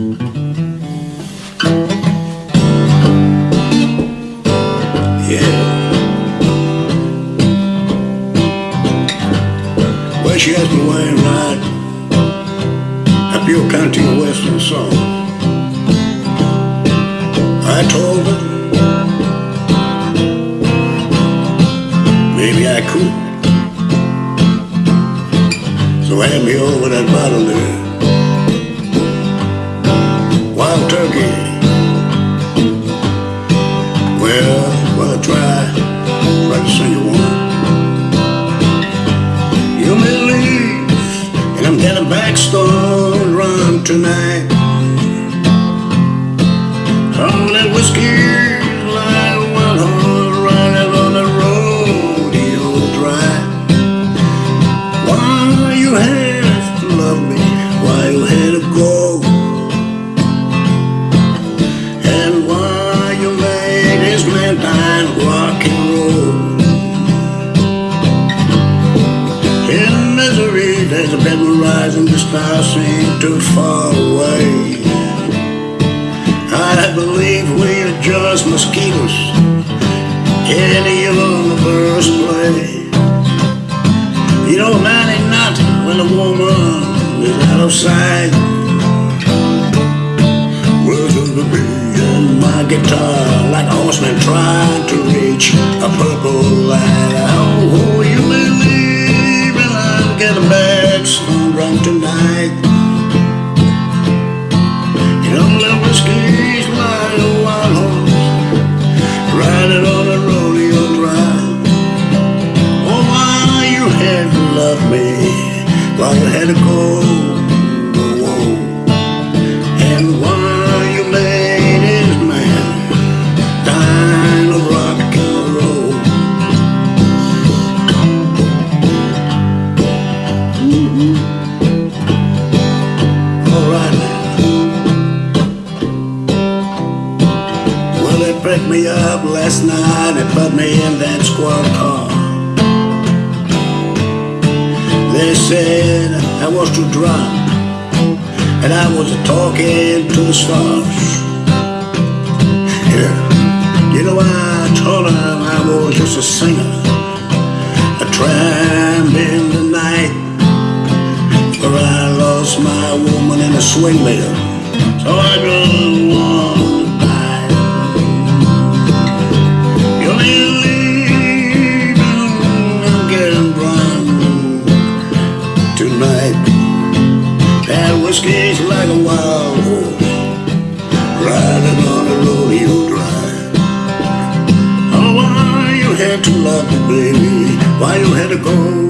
Yeah. Well, she asked me why I ride up your country western song. I told her maybe I could. So I hand me over that bottle there. Wild turkey. Well, well, try, try to sing you one. You may leave, and I'm getting back stone run tonight. All that whiskey misery, there's a bed rising, the stars seem too far away. I believe we're just mosquitoes in the universe play. You a man ain't nothing when a woman is out of sight. Of the bee and my guitar, like a horseman trying to reach little like a wild riding on a rodeo drive. Oh, why you had to love me, you had to go, picked me up last night and put me in that squad car. They said I was too drunk and I was talking to the stars. Yeah. You know, I told them I was just a singer, a tramp in the night. For I lost my woman in a swing mill, so I don't That like a wild horse riding on a rodeo drive. Oh, why you had to love me, baby? Why you had to go?